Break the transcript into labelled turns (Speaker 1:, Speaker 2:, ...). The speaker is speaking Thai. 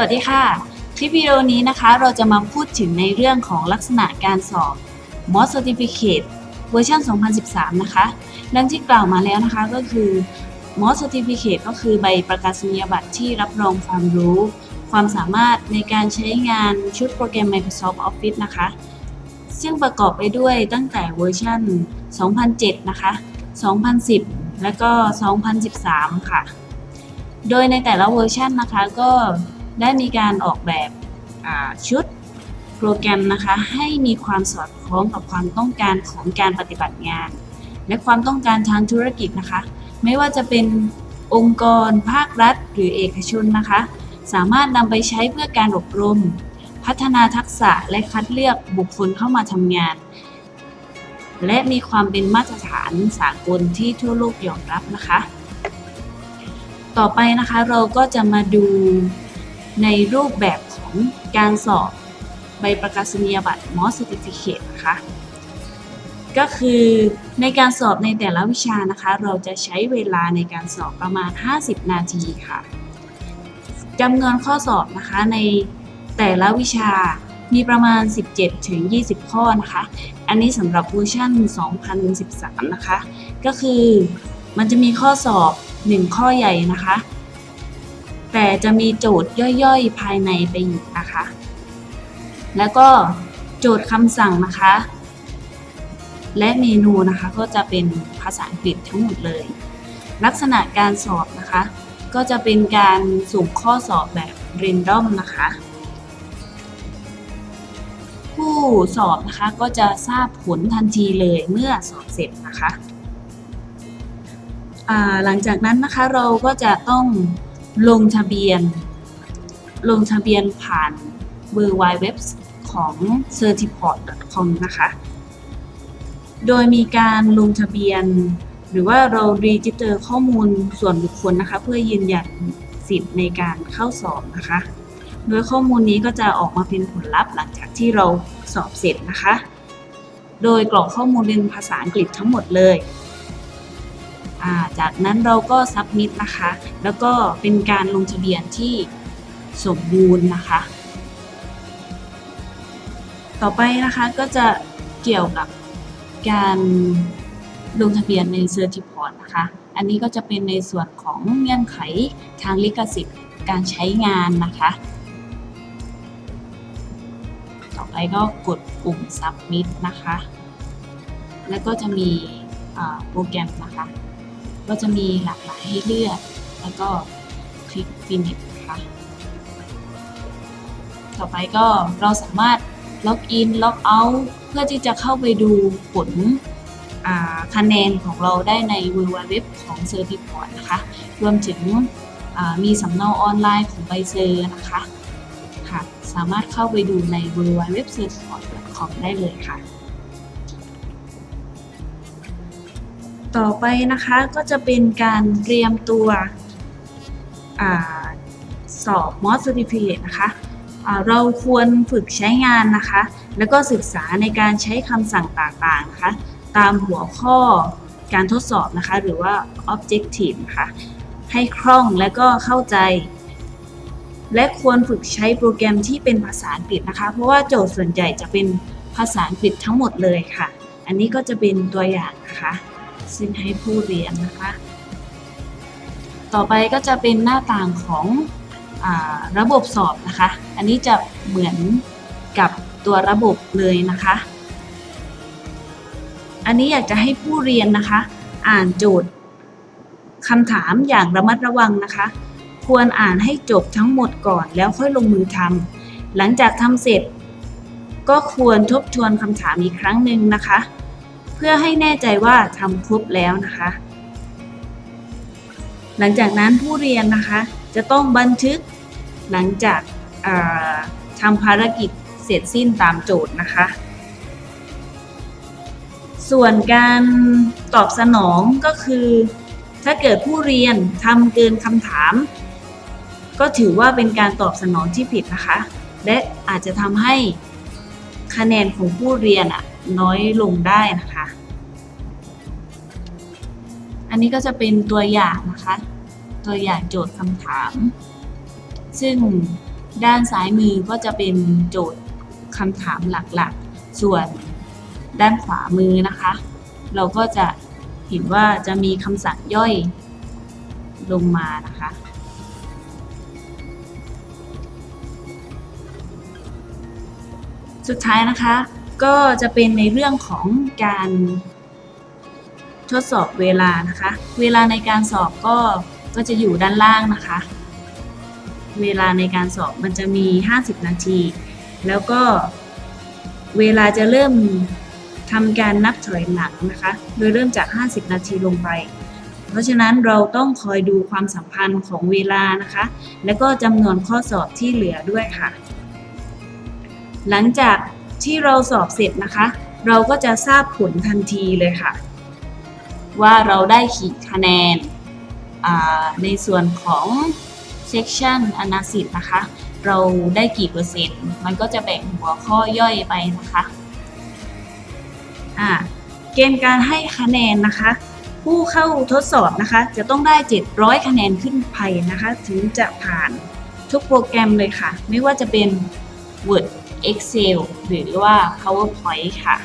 Speaker 1: วัสดีค่ะ คลิปวิดีโอนี้นะคะเราจะมาพูดถึงในเรื่องของลักษณะการสอบ MOS Certificate เวอร์ชัน2013 นะคะ ดังที่กล่าวมาแล้วนะคะก็คือ MOS Certificate ก็คือใบประกาศนียบัตรที่รับรองความรู้ ความสามารถในการใช้งานชุดโปรแกรม Microsoft Office นะคะ ซึ่งประกอบไปด้วยตั้งแต่เวอร์ชัน2007 นะคะ 2010 และก็ 2013 ค่ะ โดยในแต่ละเวอร์ชันนะคะก็ ได้มีการออกแบบชุดโปรแกรมนะคะให้มีความสอดคล้องกับความต้องการของการปฏิบัติงาน และความต้องการทางธุรกิจนะคะ ไม่ว่าจะเป็นองค์กร ภาครัฐ หรือเอกชนนะคะ สามารถนำไปใช้เพื่อการอบรม พัฒนาทักษะและคัดเลือกบุคคลเข้ามาทำงาน และมีความเป็นมาตรฐานสากลที่ทั่วโลกยอมรับนะคะ ต่อไปนะคะเราก็จะมาดู ในรูปแบบของการสอบใบประกาศนียบัตร MOS Certificate นะคะก็คือในการสอบในแต่ละวิชานะคะ เราจะใช้เวลาในการสอบประมาณ 50 นาทีค่ะจำนวนข้อสอบนะคะในแต่ละวิชามีประมาณ 17 ถึง 20 ข้อนะคะ อันนี้สำหรับเวอร์ชัน2013 นะคะ ก็คือมันจะมีข้อสอบ 1 ข้อใหญ่นะคะ แต่จะมีโจทย์ย่อยๆ ภายในไปอีกนะคะ แล้วก็โจทย์คำสั่งนะคะ และเมนูนะคะก็จะเป็นภาษาอังกฤษทั้งหมดเลย ลักษณะการสอบนะคะ ก็จะเป็นการสุ่มข้อสอบแบบเรนดอมนะคะ ผู้สอบนะคะก็จะทราบผลทันทีเลยเมื่อสอบเสร็จนะคะหลังจากนั้นนะคะเราก็จะต้อง ลงทะเบียน ลงทะเบียนผ่านเบอร์ไวเว็บของ certiport.com นะคะ โดยมีการลงทะเบียน หรือว่าเรา register ข้อมูลส่วนบุคคลนะคะ เพื่อยืนยันสิทธิ์ในการเข้าสอบนะคะ โดยข้อมูลนี้ก็จะออกมาเป็นผลลัพธ์หลังจากที่เราสอบเสร็จนะคะ โดยกรอกข้อมูลเป็นภาษาอังกฤษทั้งหมดเลย จากนั้นเราก็ submit นะคะ แล้วก็เป็นการลงทะเบียนที่สมบูรณ์นะคะ ต่อไปนะคะก็จะเกี่ยวกับการลงทะเบียนใน Certiport นะคะ อันนี้ก็จะเป็นในส่วนของเงื่อนไขทางลิขสิทธิ์การใช้งานนะคะ ต่อไปก็กดปุ่ม submit นะคะ แล้วก็จะมีโปรแกรมนะคะ ก็จะมีหลากหลายให้เลือก แล้วก็คลิก finish นะคะ ต่อไปก็เราสามารถ login logout เพื่อที่จะเข้าไปดูผลคะแนนของเราได้ใน w w w ของ Certiport นะคะ รวมถึงมีสำเนาออนไลน์ของใบเซอร์นะคะค่ะ สามารถเข้าไปดูใน w w w certiport.com ได้เลยค่ะ ต่อไปนะคะก็จะเป็นการเตรียมตัวอสอบ MOS Certificate นะคะเราควรฝึกใช้งานนะคะ แล้วก็ศึกษาในการใช้คำสั่งต่างๆนะคะ ตามหัวข้อการทดสอบนะคะ หรือว่า objective นะคะให้คล่องและก็เข้าใจ และควรฝึกใช้โปรแกรมที่เป็นภาษาอังกฤษนะคะ เพราะว่าโจทย์ส่วนใหญ่จะเป็นภาษาอังกฤษทั้งหมดเลยค่ะ อันนี้ก็จะเป็นตัวอย่างนะคะ ซึ่งให้ผู้เรียนนะคะ ต่อไปก็จะเป็นหน้าต่างของอระบบสอบนะคะ อันนี้จะเหมือนกับตัวระบบเลยนะคะ อันนี้อยากจะให้ผู้เรียนนะคะ อ่านโจทย์คำถามอย่างระมัดระวังนะคะ ควรอ่านให้จบทั้งหมดก่อนแล้วค่อยลงมือทำหลังจากทำเสร็จ ก็ควรทบทวนคำถามอีกครั้งหนึ่งนะคะ เพื่อให้แน่ใจว่าทำครบแล้วนะคะ หลังจากนั้นผู้เรียนนะคะจะต้องบันทึกหลังจากาทำภารกิจเสร็จสิ้นตามโจทย์นะคะ ส่วนการตอบสนองก็คือ ถ้าเกิดผู้เรียนทำเกินคำถาม ก็ถือว่าเป็นการตอบสนองที่ผิดนะคะ และอาจจะทำให้ คะแนนของผู้เรียนอะน้อยลงได้นะคะ อันนี้ก็จะเป็นตัวอย่างนะคะ ตัวอย่างโจทย์คำถาม ซึ่งด้านซ้ายมือก็จะเป็นโจทย์คำถามหลักๆ ส่วนด้านขวามือนะคะ เราก็จะเห็นว่าจะมีคำสั่งย่อยลงมานะคะ สุดท้ายนะคะ ก็จะเป็นในเรื่องของการทดสอบเวลานะคะ เวลาในการสอบก็ก็จะอยู่ด้านล่างนะคะ เวลาในการสอบมันจะมี 50 นาที แล้วก็เวลาจะเริ่มทำการนับถอยหลังนะคะ โดยเริ่มจาก 50 นาทีลงไป เพราะฉะนั้นเราต้องคอยดูความสัมพันธ์ของเวลานะคะ แล้วก็จำนวนข้อสอบที่เหลือด้วยค่ะ หลังจากที่เราสอบเสร็จนะคะ เราก็จะทราบผลทันทีเลยค่ะ ว่าเราได้กี่คะแนนในส่วนของ section analysis นะคะ เราได้กี่เปอร์เซ็นต์ มันก็จะแบ่งหัวข้อย่อยไปนะคะเกณฑ์การให้คะแนนนะคะ ผู้เข้าทดสอบนะคะ จะต้องได้ 700 คะแนนขึ้นไปนะคะ ถึงจะผ่านทุกโปรแกรมเลยค่ะ ไม่ว่าจะเป็น Word Excel หรือว่า PowerPoint ค่ะ